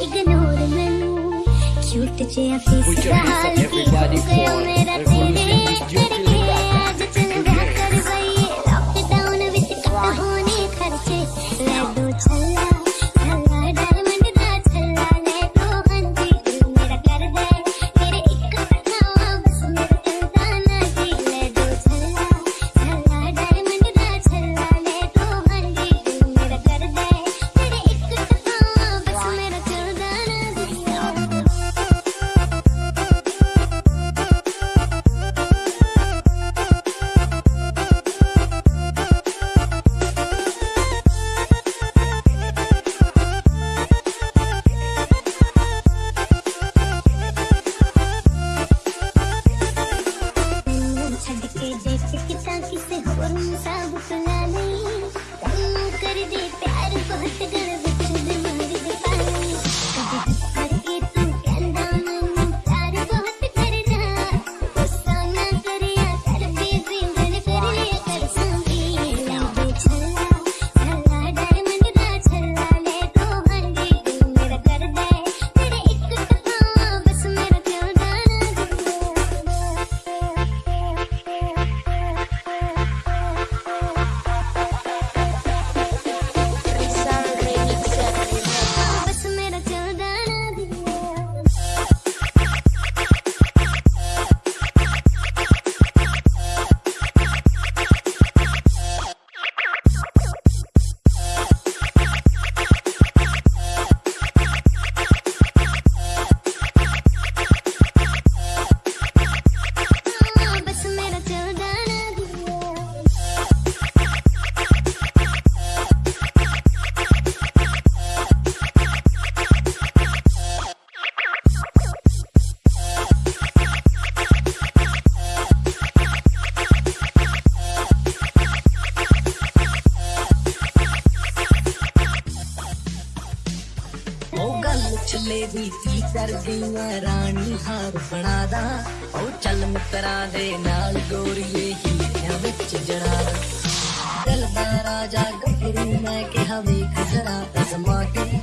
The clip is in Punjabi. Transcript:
ignore your cute che afis everybody call Es que tan que se jodan un jalebi ਦੀ ਕਰਦੀਆਂ, ਰਾਣੀ ਹਾਰ ਬਣਾਦਾ। ਉਹ ਚੱਲ ਮਿੱਤਰਾਂ ਦੇ ਨਾਲ ਗੋਰੀਏ ਹੀਰਿਆਂ ਵਿੱਚ ਜੜਾ। ਦਿਲ ਦਾ ਰਾਜਾ ਗੱਭਰੂ, ਮੈਂ ਕਿਹਾ ਵੇਖ ਜਰਾ ਅਜ਼ਮਾ ਕੇ